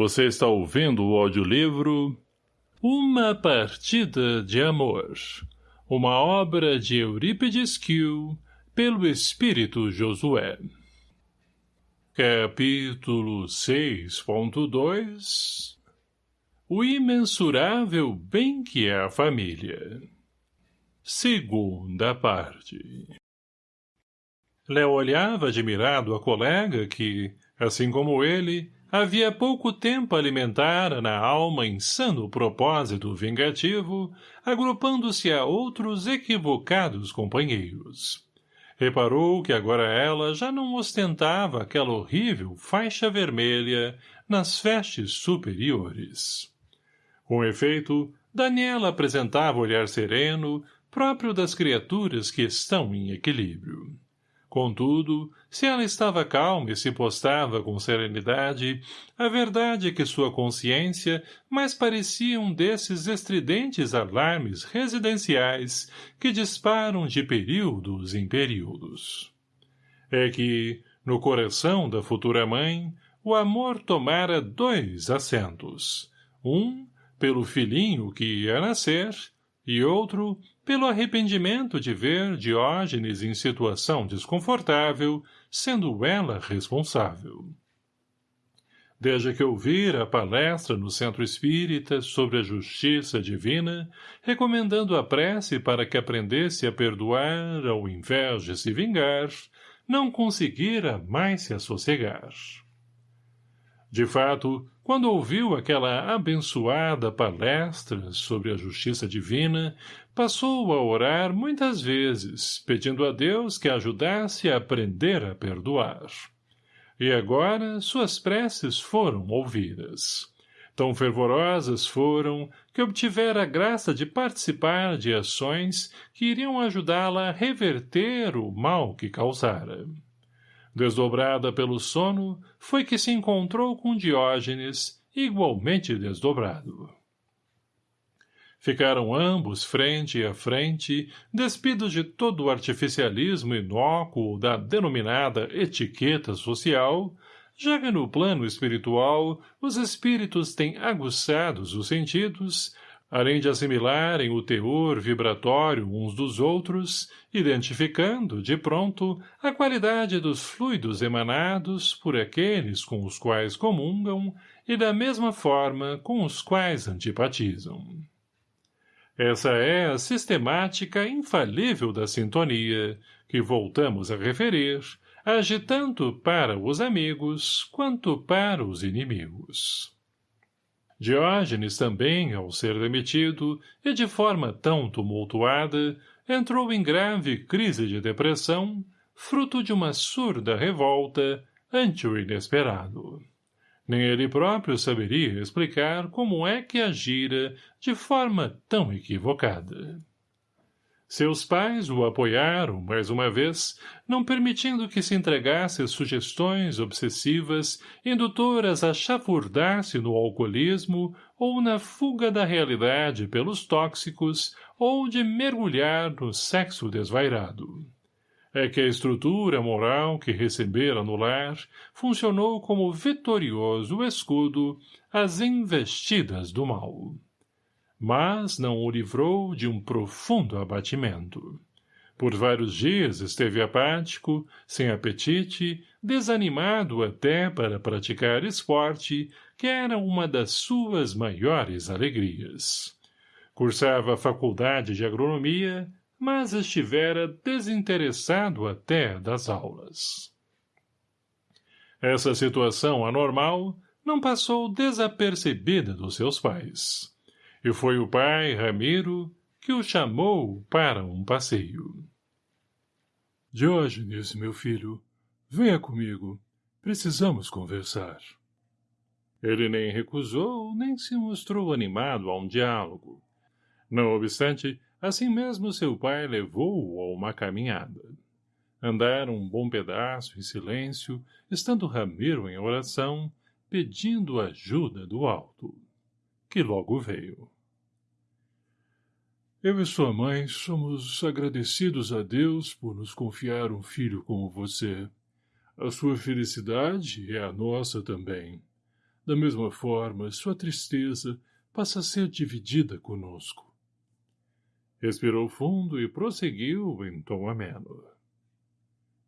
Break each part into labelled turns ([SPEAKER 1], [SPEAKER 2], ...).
[SPEAKER 1] Você está ouvindo o audiolivro Uma Partida de Amor, uma obra de Eurípides Kiel, pelo Espírito Josué. Capítulo 6.2 O imensurável bem que é a família. Segunda parte. Léo olhava admirado a colega que, assim como ele, havia pouco tempo alimentara na alma insano propósito vingativo, agrupando-se a outros equivocados companheiros. Reparou que agora ela já não ostentava aquela horrível faixa vermelha nas vestes superiores. Com efeito, Daniela apresentava olhar sereno, próprio das criaturas que estão em equilíbrio. Contudo, se ela estava calma e se postava com serenidade, a verdade é que sua consciência mais parecia um desses estridentes alarmes residenciais que disparam de períodos em períodos. É que, no coração da futura mãe, o amor tomara dois assentos, um pelo filhinho que ia nascer e outro pelo arrependimento de ver Diógenes em situação desconfortável, sendo ela responsável. Desde que ouvira a palestra no Centro Espírita sobre a justiça divina, recomendando a prece para que aprendesse a perdoar ao invés de se vingar, não conseguira mais se assossegar. De fato, quando ouviu aquela abençoada palestra sobre a justiça divina, passou a orar muitas vezes, pedindo a Deus que a ajudasse a aprender a perdoar. E agora suas preces foram ouvidas. Tão fervorosas foram que obtivera a graça de participar de ações que iriam ajudá-la a reverter o mal que causara. Desdobrada pelo sono, foi que se encontrou com Diógenes, igualmente desdobrado. Ficaram ambos frente a frente, despidos de todo o artificialismo inócuo da denominada etiqueta social, já que no plano espiritual os espíritos têm aguçados os sentidos, além de assimilarem o teor vibratório uns dos outros, identificando, de pronto, a qualidade dos fluidos emanados por aqueles com os quais comungam e da mesma forma com os quais antipatizam. Essa é a sistemática infalível da sintonia, que voltamos a referir, age tanto para os amigos quanto para os inimigos. Diógenes também, ao ser demitido, e de forma tão tumultuada, entrou em grave crise de depressão, fruto de uma surda revolta ante o inesperado. Nem ele próprio saberia explicar como é que agira de forma tão equivocada. Seus pais o apoiaram, mais uma vez, não permitindo que se entregasse às sugestões obsessivas indutoras a chafurdar-se no alcoolismo ou na fuga da realidade pelos tóxicos ou de mergulhar no sexo desvairado. É que a estrutura moral que recebera no lar funcionou como vitorioso escudo às investidas do mal mas não o livrou de um profundo abatimento. Por vários dias esteve apático, sem apetite, desanimado até para praticar esporte, que era uma das suas maiores alegrias. Cursava a faculdade de agronomia, mas estivera desinteressado até das aulas. Essa situação anormal não passou desapercebida dos seus pais e foi o pai, Ramiro, que o chamou para um passeio.
[SPEAKER 2] Diógenes, meu filho, venha comigo. Precisamos conversar.
[SPEAKER 1] Ele nem recusou, nem se mostrou animado a um diálogo. Não obstante, assim mesmo seu pai levou-o a uma caminhada. Andaram um bom pedaço em silêncio, estando Ramiro em oração, pedindo ajuda do alto que logo veio.
[SPEAKER 2] Eu e sua mãe somos agradecidos a Deus por nos confiar um filho como você. A sua felicidade é a nossa também.
[SPEAKER 1] Da mesma forma, sua tristeza passa a ser dividida conosco.
[SPEAKER 3] Respirou fundo e prosseguiu em tom ameno.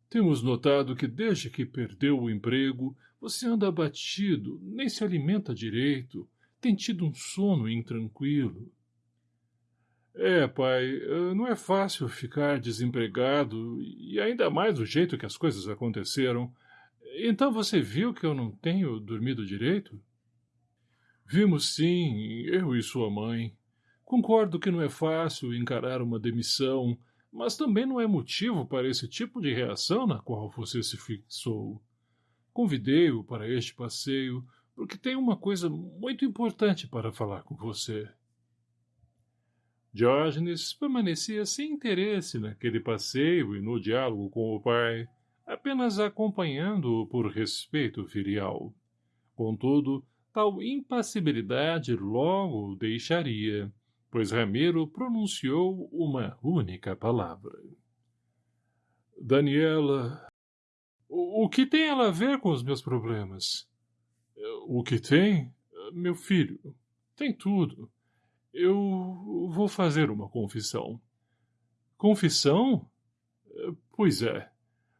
[SPEAKER 1] Temos notado que desde que perdeu o emprego, você anda abatido, nem se alimenta direito, tem tido um sono intranquilo. É, pai, eh, não é fácil ficar desempregado, e ainda mais do jeito que as coisas aconteceram. Então você viu que eu não tenho dormido direito? Vimos sim, eu e sua mãe. Concordo que não é fácil encarar uma demissão, mas também não é motivo para esse tipo de reação na qual você se fixou. Convidei-o para este passeio porque tenho uma coisa muito importante para falar com você.
[SPEAKER 3] Diógenes permanecia sem interesse naquele passeio e no diálogo com o pai, apenas acompanhando-o por respeito filial. Contudo, tal impassibilidade logo o deixaria, pois Ramiro pronunciou uma única palavra.
[SPEAKER 1] Daniela... O, que tem ela a ver com os meus problemas? O que tem? Meu filho, tem tudo. Eu vou fazer uma confissão.
[SPEAKER 3] Confissão?
[SPEAKER 1] Pois é.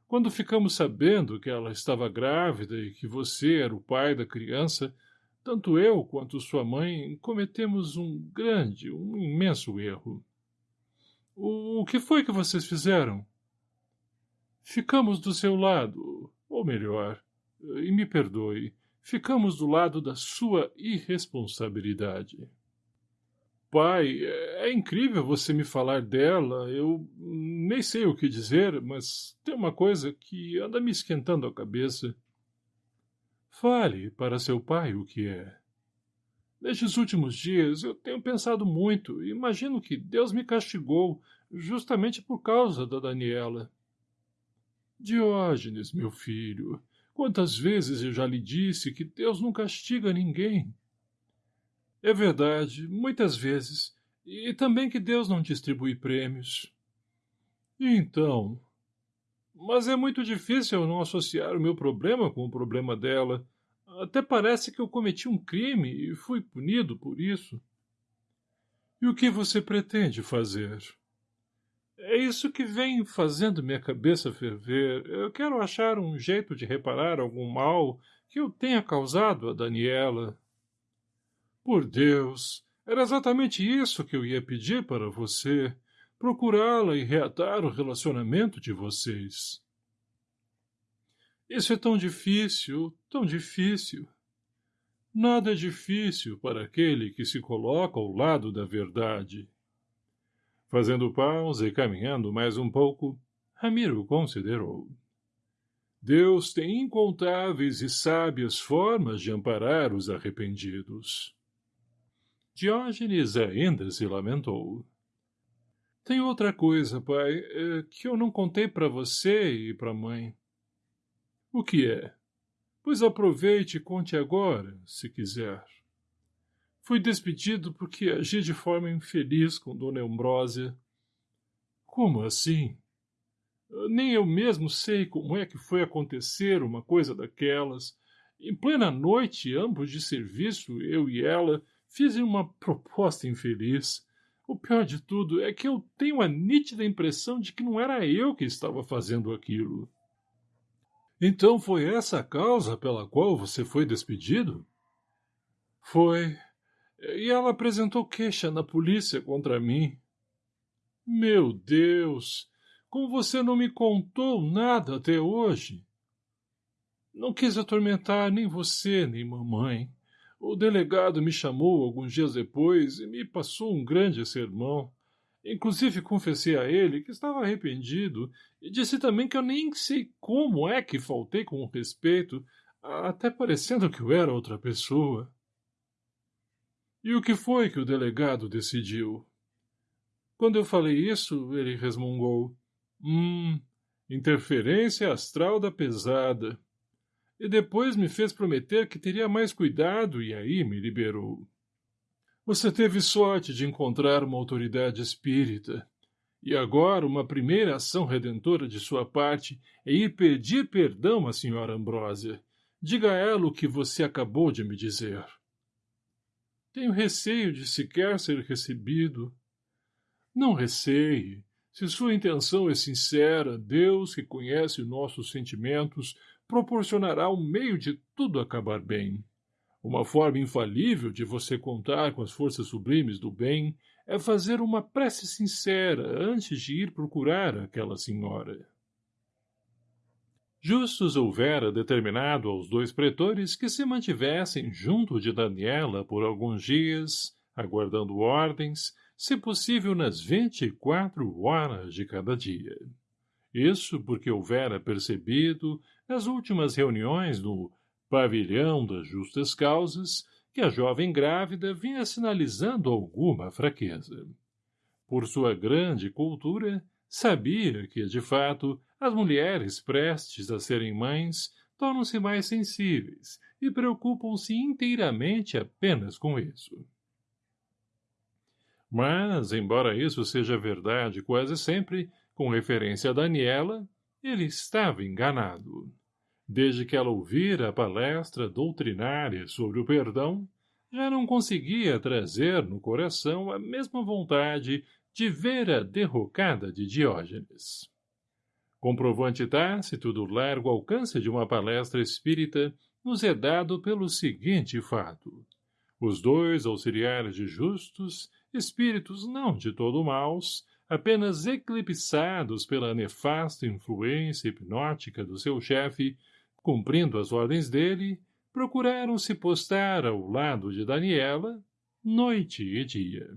[SPEAKER 1] Quando ficamos sabendo que ela estava grávida e que você era o pai da criança, tanto eu quanto sua mãe cometemos um grande, um imenso erro. O, que foi que vocês fizeram? Ficamos do seu lado, ou melhor, e me perdoe, ficamos do lado da sua irresponsabilidade. Pai, é incrível você me falar dela. Eu nem sei o que dizer, mas tem uma coisa que anda me esquentando a cabeça.
[SPEAKER 3] Fale para seu pai o que é.
[SPEAKER 1] Nestes últimos dias eu tenho pensado muito e imagino que Deus me castigou justamente por causa da Daniela. Diógenes, meu filho, quantas vezes eu já lhe disse que Deus não castiga ninguém. É verdade, muitas vezes. E também que Deus não distribui prêmios.
[SPEAKER 3] Então.
[SPEAKER 1] Mas é muito difícil eu não associar o meu problema com o problema dela. Até parece que eu cometi um crime e fui punido por isso.
[SPEAKER 3] E o que você pretende fazer?
[SPEAKER 1] É isso que vem fazendo minha cabeça ferver. Eu quero achar um jeito de reparar algum mal que eu tenha causado a Daniela.
[SPEAKER 3] Por Deus, era exatamente isso que eu ia pedir para você, procurá-la e reatar o relacionamento de vocês.
[SPEAKER 1] Isso é tão difícil, tão difícil.
[SPEAKER 3] Nada é difícil para aquele que se coloca ao lado da verdade. Fazendo pausa e caminhando mais um pouco, Ramiro considerou. Deus tem incontáveis e sábias formas de amparar os arrependidos. Diógenes ainda se lamentou.
[SPEAKER 1] Tem outra coisa, pai, é, que eu não contei para você e para mãe.
[SPEAKER 3] O que é?
[SPEAKER 1] Pois aproveite e conte agora, se quiser. Fui despedido porque agi de forma infeliz com Dona Ambrósia.
[SPEAKER 3] Como assim?
[SPEAKER 1] Nem eu mesmo sei como é que foi acontecer uma coisa daquelas. Em plena noite, ambos de serviço, eu e ela, Fiz uma proposta infeliz. O pior de tudo é que eu tenho a nítida impressão de que não era eu que estava fazendo aquilo.
[SPEAKER 3] Então foi essa a causa pela qual você foi despedido?
[SPEAKER 1] Foi. E ela apresentou queixa na polícia contra mim.
[SPEAKER 3] Meu Deus! Como você não me contou nada até hoje?
[SPEAKER 1] Não quis atormentar nem você, nem mamãe. O delegado me chamou alguns dias depois e me passou um grande sermão. Inclusive confessei a ele que estava arrependido e disse também que eu nem sei como é que faltei com respeito, até parecendo que eu era outra pessoa.
[SPEAKER 3] E o que foi que o delegado decidiu?
[SPEAKER 1] Quando eu falei isso, ele resmungou.
[SPEAKER 3] Hum, interferência astral da pesada
[SPEAKER 1] e depois me fez prometer que teria mais cuidado e aí me liberou.
[SPEAKER 3] Você teve sorte de encontrar uma autoridade espírita. E agora uma primeira ação redentora de sua parte é ir pedir perdão à senhora Ambrósia.
[SPEAKER 1] Diga a ela o que você acabou de me dizer. Tenho receio de sequer ser recebido. Não receie. Se sua intenção é sincera, Deus, que conhece nossos sentimentos, proporcionará um meio de tudo acabar bem. Uma forma infalível de você contar com as forças sublimes do bem é fazer uma prece sincera antes de ir procurar aquela senhora. Justus houvera determinado aos dois pretores que se mantivessem junto de Daniela por alguns dias, aguardando ordens, se possível nas vinte e quatro horas de cada dia. Isso porque houvera percebido, nas últimas reuniões no pavilhão das justas causas, que a jovem grávida vinha sinalizando alguma fraqueza. Por sua grande cultura, sabia que, de fato, as mulheres prestes a serem mães tornam-se mais sensíveis e preocupam-se inteiramente apenas com isso. Mas, embora isso seja verdade quase sempre, com referência a Daniela, ele estava enganado. Desde que ela ouvira a palestra doutrinária sobre o perdão, já não conseguia trazer no coração a mesma vontade de ver a derrocada de Diógenes. Comprovante tácito do largo alcance de uma palestra espírita nos é dado pelo seguinte fato. Os dois auxiliares de justos, espíritos não de todo maus, apenas eclipsados pela nefasta influência hipnótica do seu chefe, cumprindo as ordens dele, procuraram se postar ao lado de Daniela, noite e dia.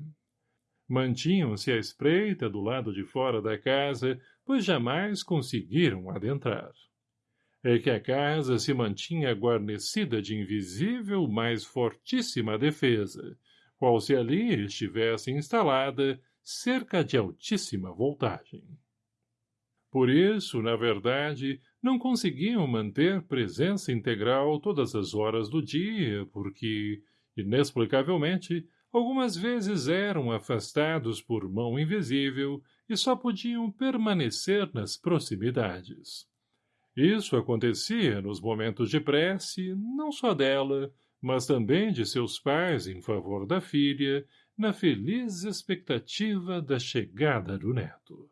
[SPEAKER 1] Mantinham-se à espreita do lado de fora da casa, pois jamais conseguiram adentrar. É que a casa se mantinha guarnecida de invisível, mas fortíssima defesa, qual se ali estivesse instalada cerca de altíssima voltagem. Por isso, na verdade, não conseguiam manter presença integral todas as horas do dia, porque, inexplicavelmente, algumas vezes eram afastados por mão invisível e só podiam permanecer nas proximidades. Isso acontecia nos momentos de prece, não só dela, mas também de seus pais em favor da filha, na feliz expectativa da chegada do neto.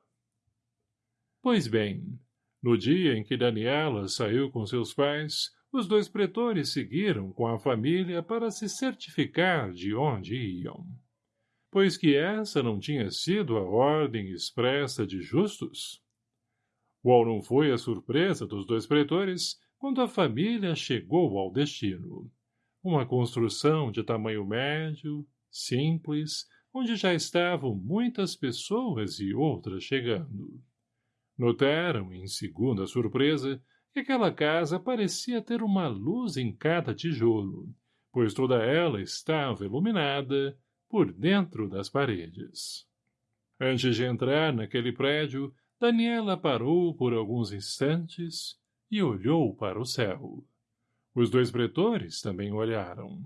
[SPEAKER 1] Pois bem, no dia em que Daniela saiu com seus pais, os dois pretores seguiram com a família para se certificar de onde iam. Pois que essa não tinha sido a ordem expressa de justos? Qual não foi a surpresa dos dois pretores quando a família chegou ao destino? Uma construção de tamanho médio, simples, onde já estavam muitas pessoas e outras chegando. Notaram, em segunda surpresa, que aquela casa parecia ter uma luz em cada tijolo, pois toda ela estava iluminada por dentro das paredes. Antes de entrar naquele prédio, Daniela parou por alguns instantes e olhou para o céu. Os dois pretores também olharam.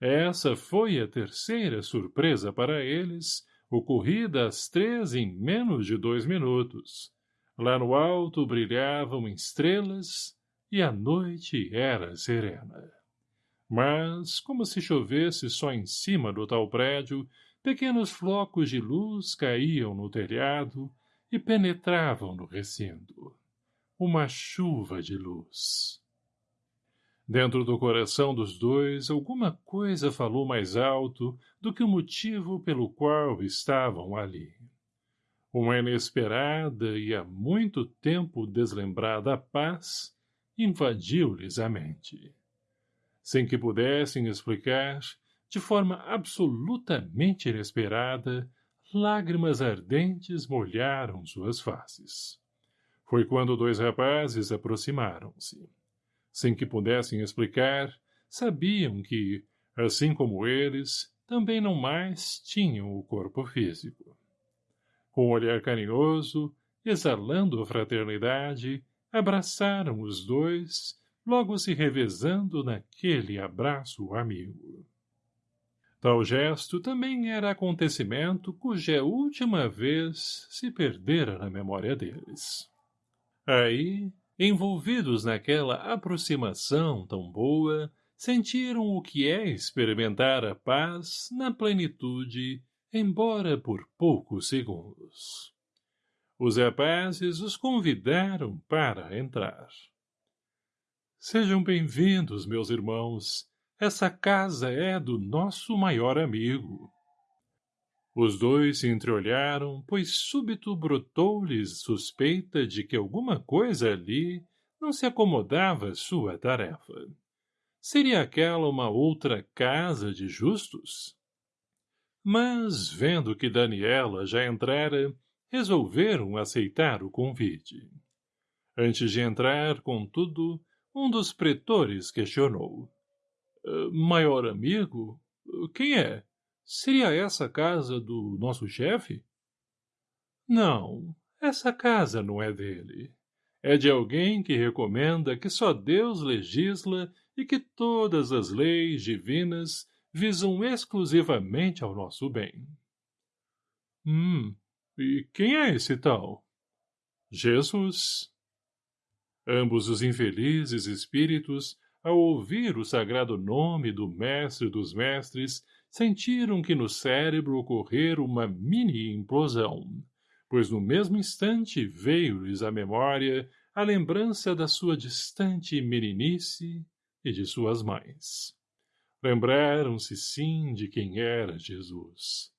[SPEAKER 1] Essa foi a terceira surpresa para eles, ocorrida às três em menos de dois minutos, Lá no alto brilhavam estrelas e a noite era serena. Mas, como se chovesse só em cima do tal prédio, pequenos flocos de luz caíam no telhado e penetravam no recinto. Uma chuva de luz. Dentro do coração dos dois, alguma coisa falou mais alto do que o motivo pelo qual estavam ali. Uma inesperada e há muito tempo deslembrada paz invadiu-lhes a mente. Sem que pudessem explicar, de forma absolutamente inesperada, lágrimas ardentes molharam suas faces. Foi quando dois rapazes aproximaram-se. Sem que pudessem explicar, sabiam que, assim como eles, também não mais tinham o corpo físico. Com um olhar carinhoso, exalando a fraternidade, abraçaram os dois, logo se revezando naquele abraço amigo. Tal gesto também era acontecimento cuja última vez se perdera na memória deles. Aí, envolvidos naquela aproximação tão boa, sentiram o que é experimentar a paz na plenitude, embora por poucos segundos. Os rapazes os convidaram para entrar. Sejam bem-vindos, meus irmãos. Essa casa é do nosso maior amigo. Os dois se entreolharam, pois súbito brotou-lhes suspeita de que alguma coisa ali não se acomodava sua tarefa. Seria aquela uma outra casa de justos? Mas, vendo que Daniela já entrara, resolveram aceitar o convite. Antes de entrar, contudo, um dos pretores questionou. Uh, maior amigo? Quem é? Seria essa a casa do nosso chefe? Não, essa casa não é dele. É de alguém que recomenda que só Deus legisla e que todas as leis divinas visam exclusivamente ao nosso bem. Hum, e quem é esse tal? Jesus. Ambos os infelizes espíritos, ao ouvir o sagrado nome do mestre dos mestres, sentiram que no cérebro ocorrer uma mini-implosão, pois no mesmo instante veio-lhes à memória a lembrança da sua distante meninice e de suas mães. Lembraram-se, sim, de quem era Jesus,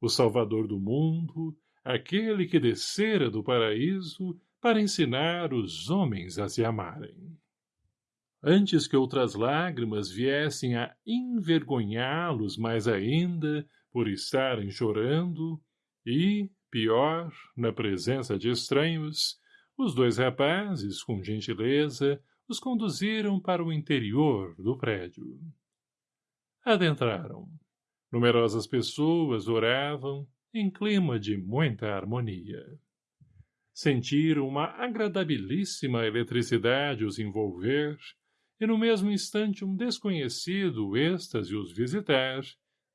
[SPEAKER 1] o Salvador do mundo, aquele que descera do paraíso para ensinar os homens a se amarem. Antes que outras lágrimas viessem a envergonhá-los mais ainda por estarem chorando, e, pior, na presença de estranhos, os dois rapazes, com gentileza, os conduziram para o interior do prédio. Adentraram. Numerosas pessoas oravam, em clima de muita harmonia. Sentiram uma agradabilíssima eletricidade os envolver, e no mesmo instante um desconhecido êxtase os visitar,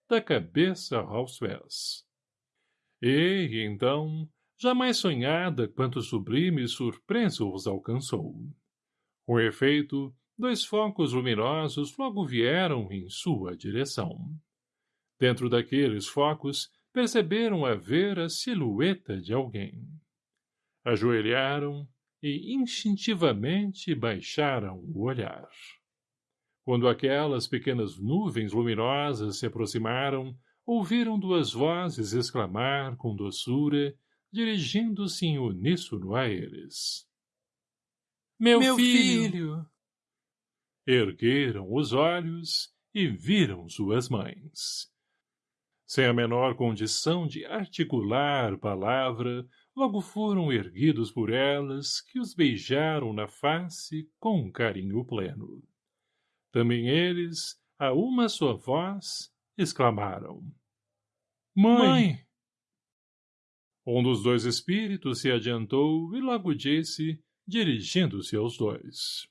[SPEAKER 1] da cabeça aos pés. E, então, jamais sonhada quanto sublime surpresa os alcançou. Com efeito, dois focos luminosos logo vieram em sua direção. Dentro daqueles focos, perceberam haver a silhueta de alguém. Ajoelharam e instintivamente baixaram o olhar. Quando aquelas pequenas nuvens luminosas se aproximaram, ouviram duas vozes exclamar com doçura, dirigindo-se em uníssono a eles. Meu, Meu filho! filho! Ergueram os olhos e viram suas mães. Sem a menor condição de articular palavra, logo foram erguidos por elas, que os beijaram na face com um carinho pleno. Também eles, a uma só voz, exclamaram. Mãe! Mãe! Um dos dois espíritos se adiantou e logo disse, dirigindo-se aos dois.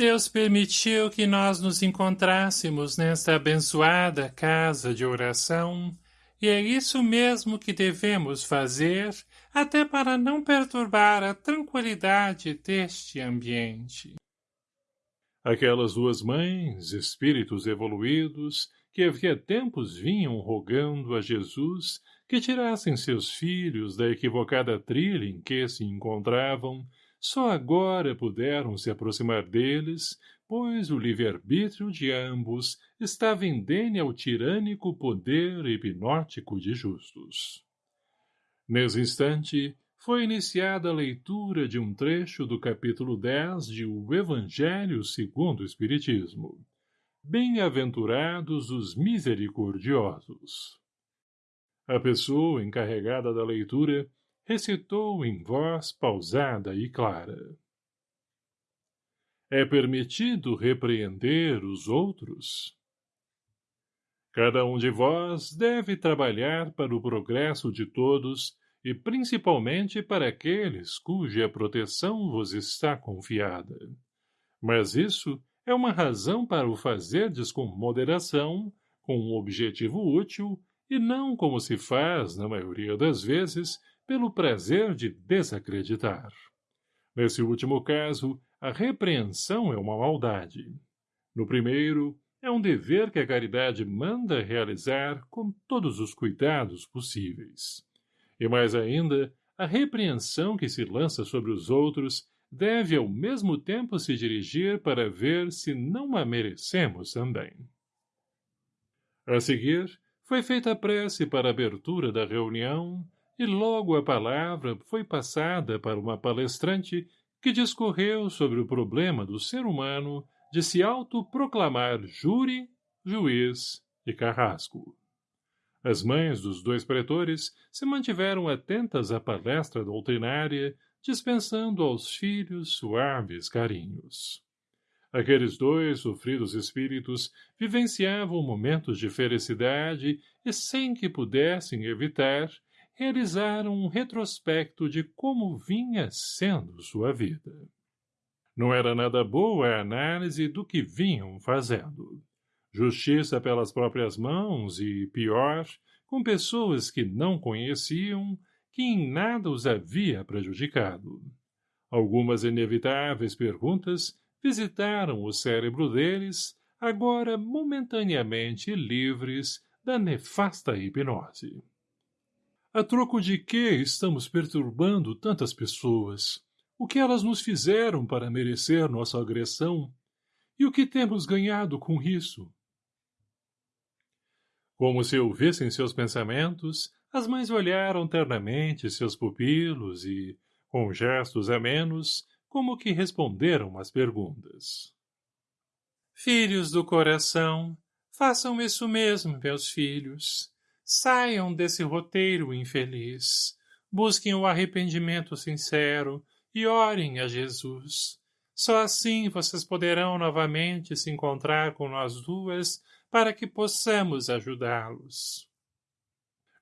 [SPEAKER 1] Deus permitiu que nós nos encontrássemos nesta abençoada casa de oração, e é isso mesmo que devemos fazer, até para não perturbar a tranquilidade deste ambiente. Aquelas duas mães, espíritos evoluídos, que havia tempos vinham rogando a Jesus que tirassem seus filhos da equivocada trilha em que se encontravam, só agora puderam se aproximar deles, pois o livre-arbítrio de ambos estava indene ao tirânico poder hipnótico de justos. Nesse instante, foi iniciada a leitura de um trecho do capítulo 10 de O Evangelho segundo o Espiritismo. Bem-aventurados os misericordiosos. A pessoa encarregada da leitura recitou em voz pausada e clara. É permitido repreender os outros? Cada um de vós deve trabalhar para o progresso de todos e principalmente para aqueles cuja proteção vos está confiada. Mas isso é uma razão para o fazerdes com moderação, com um objetivo útil, e não como se faz, na maioria das vezes, pelo prazer de desacreditar. Nesse último caso, a repreensão é uma maldade. No primeiro, é um dever que a caridade manda realizar com todos os cuidados possíveis. E mais ainda, a repreensão que se lança sobre os outros deve ao mesmo tempo se dirigir para ver se não a merecemos também. A seguir, foi feita a prece para a abertura da reunião e logo a palavra foi passada para uma palestrante que discorreu sobre o problema do ser humano de se autoproclamar júri, juiz e carrasco. As mães dos dois pretores se mantiveram atentas à palestra doutrinária, dispensando aos filhos suaves carinhos. Aqueles dois sofridos espíritos vivenciavam momentos de felicidade e, sem que pudessem evitar, realizaram um retrospecto de como vinha sendo sua vida. Não era nada boa a análise do que vinham fazendo. Justiça pelas próprias mãos e, pior, com pessoas que não conheciam, que em nada os havia prejudicado. Algumas inevitáveis perguntas visitaram o cérebro deles, agora momentaneamente livres da nefasta hipnose. A troco de que estamos perturbando tantas pessoas? O que elas nos fizeram para merecer nossa agressão? E o que temos ganhado com isso? Como se ouvissem seus pensamentos, as mães olharam ternamente seus pupilos e, com gestos amenos, como que responderam às perguntas. Filhos do coração, façam isso mesmo, meus filhos. Saiam desse roteiro infeliz. Busquem o arrependimento sincero e orem a Jesus. Só assim vocês poderão novamente se encontrar com nós duas para que possamos ajudá-los.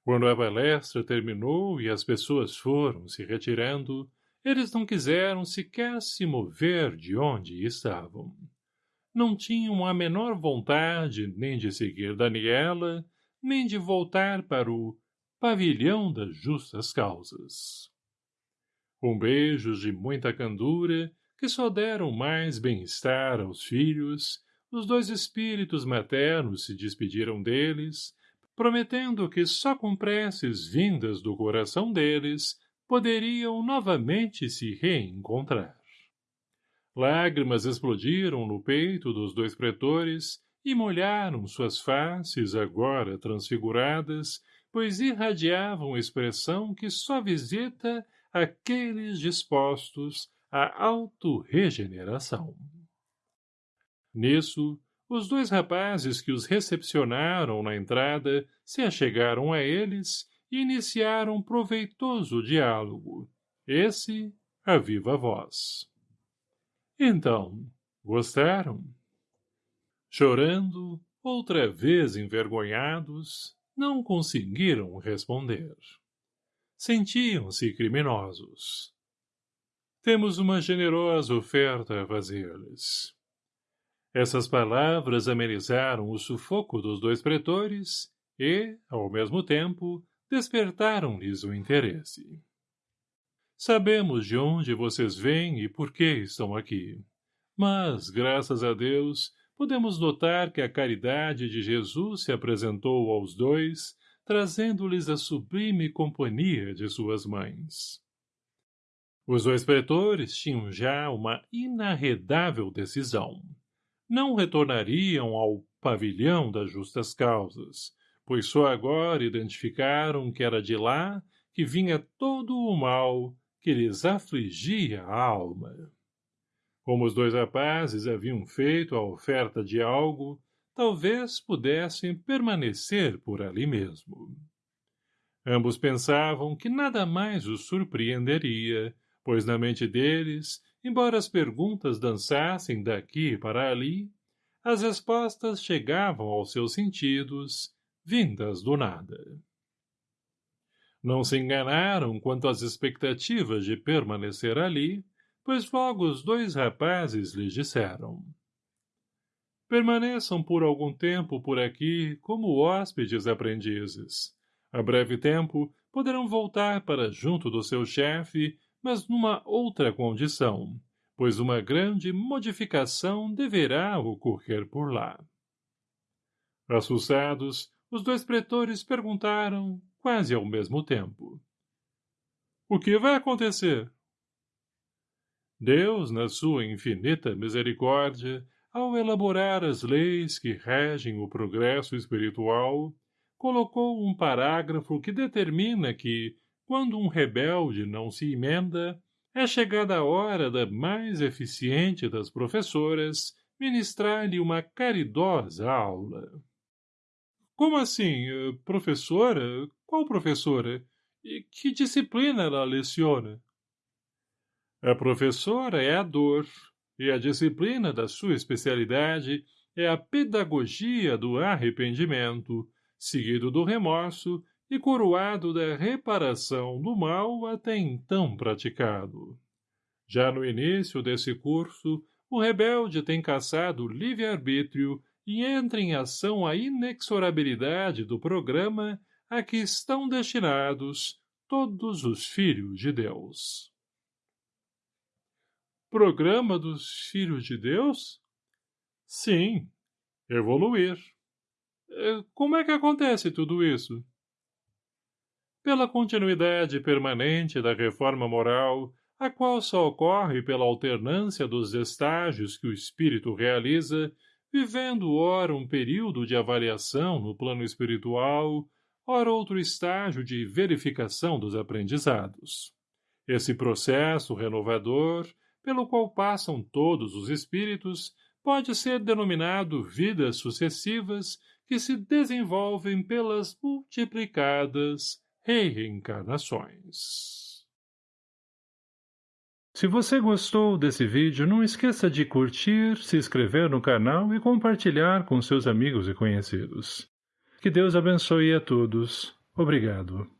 [SPEAKER 1] Quando a palestra terminou e as pessoas foram se retirando, eles não quiseram sequer se mover de onde estavam. Não tinham a menor vontade nem de seguir Daniela, nem de voltar para o pavilhão das justas causas. Com beijos de muita candura, que só deram mais bem-estar aos filhos, os dois espíritos maternos se despediram deles, prometendo que só com preces vindas do coração deles poderiam novamente se reencontrar. Lágrimas explodiram no peito dos dois pretores e molharam suas faces agora transfiguradas, pois irradiavam expressão que só visita aqueles dispostos à autorregeneração. Nisso, os dois rapazes que os recepcionaram na entrada se achegaram a eles e iniciaram proveitoso diálogo, esse a viva voz. Então, gostaram? Chorando, outra vez envergonhados, não conseguiram responder. Sentiam-se criminosos. Temos uma generosa oferta a fazer-lhes. Essas palavras amenizaram o sufoco dos dois pretores e, ao mesmo tempo, despertaram-lhes o interesse. Sabemos de onde vocês vêm e por que estão aqui. Mas, graças a Deus, podemos notar que a caridade de Jesus se apresentou aos dois, trazendo-lhes a sublime companhia de suas mães. Os dois pretores tinham já uma inarredável decisão. Não retornariam ao pavilhão das justas causas, pois só agora identificaram que era de lá que vinha todo o mal que lhes afligia a alma. Como os dois rapazes haviam feito a oferta de algo, talvez pudessem permanecer por ali mesmo. Ambos pensavam que nada mais os surpreenderia, pois na mente deles, embora as perguntas dançassem daqui para ali, as respostas chegavam aos seus sentidos, vindas do nada. Não se enganaram quanto às expectativas de permanecer ali, pois logo os dois rapazes lhes disseram. Permaneçam por algum tempo por aqui como hóspedes aprendizes. A breve tempo poderão voltar para junto do seu chefe, mas numa outra condição, pois uma grande modificação deverá ocorrer por lá. Assustados, os dois pretores perguntaram, quase ao mesmo tempo. O que vai acontecer? Deus, na sua infinita misericórdia, ao elaborar as leis que regem o progresso espiritual, colocou um parágrafo que determina que, quando um rebelde não se emenda, é chegada a hora da mais eficiente das professoras ministrar-lhe uma caridosa aula. Como assim, professora? Qual professora? E que disciplina ela leciona? A professora é a dor, e a disciplina da sua especialidade é a pedagogia do arrependimento, seguido do remorso e coroado da reparação do mal até então praticado. Já no início desse curso, o rebelde tem caçado o livre-arbítrio e entra em ação a inexorabilidade do programa a que estão destinados todos os filhos de Deus. Programa dos filhos de Deus? Sim, evoluir. É, como é que acontece tudo isso? Pela continuidade permanente da reforma moral, a qual só ocorre pela alternância dos estágios que o espírito realiza, vivendo ora um período de avaliação no plano espiritual, ora outro estágio de verificação dos aprendizados. Esse processo renovador, pelo qual passam todos os espíritos, pode ser denominado vidas sucessivas que se desenvolvem pelas multiplicadas reencarnações. Se você gostou desse vídeo, não esqueça de curtir, se inscrever no canal e compartilhar com seus amigos e conhecidos. Que Deus abençoe a todos. Obrigado.